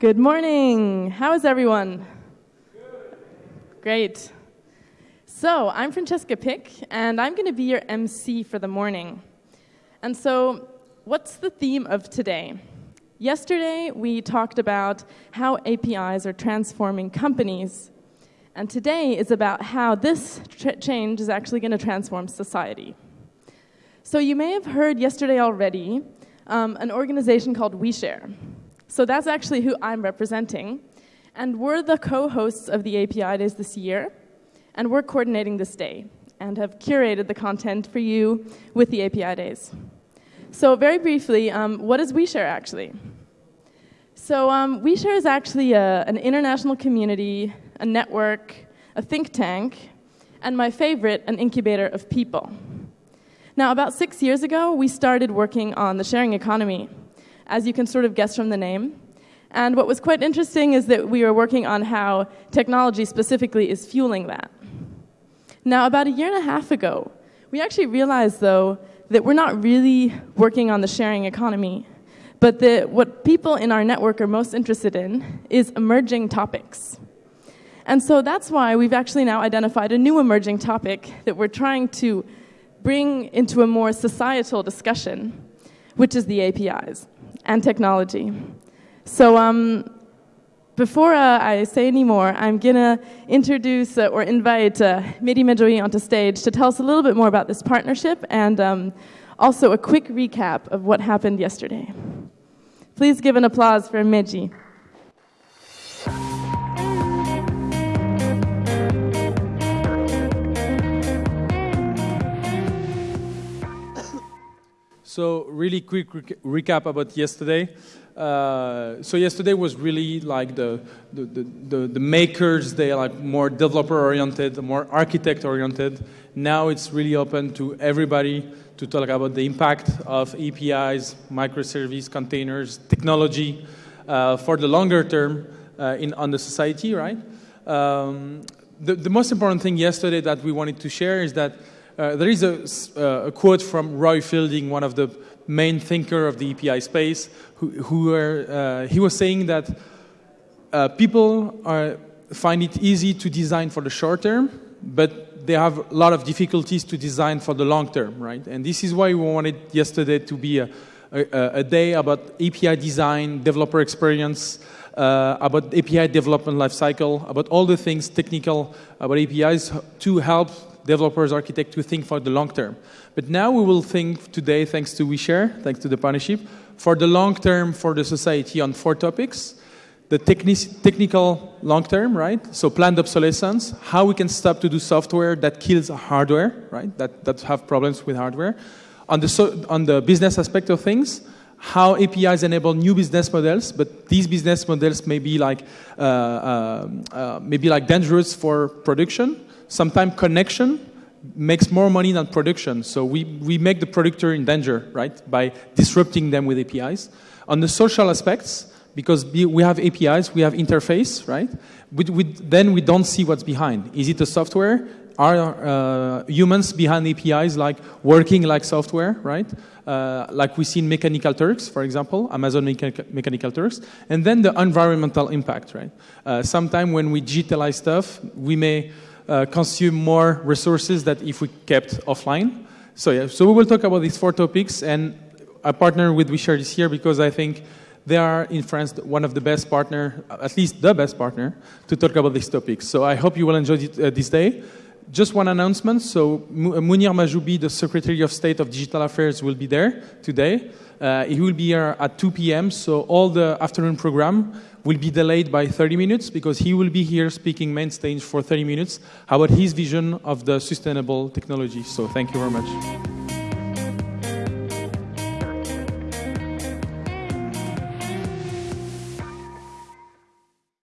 Good morning. How is everyone? Great. So, I'm Francesca Pick, and I'm going to be your MC for the morning. And so, what's the theme of today? Yesterday, we talked about how APIs are transforming companies. And today is about how this change is actually going to transform society. So, you may have heard yesterday already um, an organization called OuiShare. So, that's actually who I'm representing. And we're the co hosts of the API Days this year, and we're coordinating this day and have curated the content for you with the API Days. So, very briefly, um, what is OuiShare actually? So, um, OuiShare is actually a, an international community, a network, a think tank, and my favorite, an incubator of people. Now, about six years ago, we started working on the sharing economy, as you can sort of guess from the name. And what was quite interesting is that we were working on how technology specifically is fueling that. Now, about a year and a half ago, we actually realized, though, that we're not really working on the sharing economy, but that what people in our network are most interested in is emerging topics. And so that's why we've actually now identified a new emerging topic that we're trying to bring into a more societal discussion, which is the APIs and technology. So um, before uh, I say any more, I'm going to introduce uh, or invite uh, Mehdi onto stage to tell us a little bit more about this partnership and um, also a quick recap of what happened yesterday. Please give an applause for Mehdi. So really quick recap about yesterday. Uh, so yesterday was really like the, the, the, the, makers, they are like more developer oriented, more architect oriented. Now it's really open to everybody to talk about the impact of APIs, microservice, containers, technology uh, for the longer term uh, in, on the society, right? Um, the, the most important thing yesterday that we wanted to share is that uh, there is a, uh, a, quote from Roy Fielding, one of the main thinker of the API space, who, who uh, he was saying that people are, find it easy to design for the short term, but they have a lot of difficulties to design for the long term, right? And this is why we wanted yesterday to be a, a, a day about API design, developer experience, uh, about API development lifecycle, about all the things technical about APIs to help developers, architects to think for the long term. But now we will think today, thanks to OuiShare, thanks to the partnership, for the long term for the society on four topics. The techni technical long term, right? So planned obsolescence, how we can stop to do software that kills hardware, right? That, that have problems with hardware. On the, so, on the business aspect of things, how APIs enable new business models, but these business models may be like, uh, uh, uh, maybe like dangerous for production. Sometimes connection makes more money than production. So we, we make the producer in danger, right, by disrupting them with APIs. On the social aspects, because we have APIs, we have interface, right? We, we, then we don't see what's behind. Is it a software? Are uh, humans behind APIs like working like software, right? Uh, like we see in Mechanical Turks, for example, Amazon Mechanical Turks. And then the environmental impact, right? Uh, Sometimes when we digitalize stuff, we may uh, consume more resources that if we kept offline. So yeah, so we will talk about these four topics and I partner with OuiShare this year because I think they are in France one of the best partner, at least the best partner, to talk about these topics. So I hope you will enjoy uh, this day. Just one announcement. So Munir Mounir Mahjoubi, the Secretary of State of Digital Affairs, will be there today. Uh, he will be here at 2 p.m. So all the afternoon program will be delayed by 30 minutes because he will be here speaking main stage for 30 minutes about his vision of the sustainable technology. So thank you very much.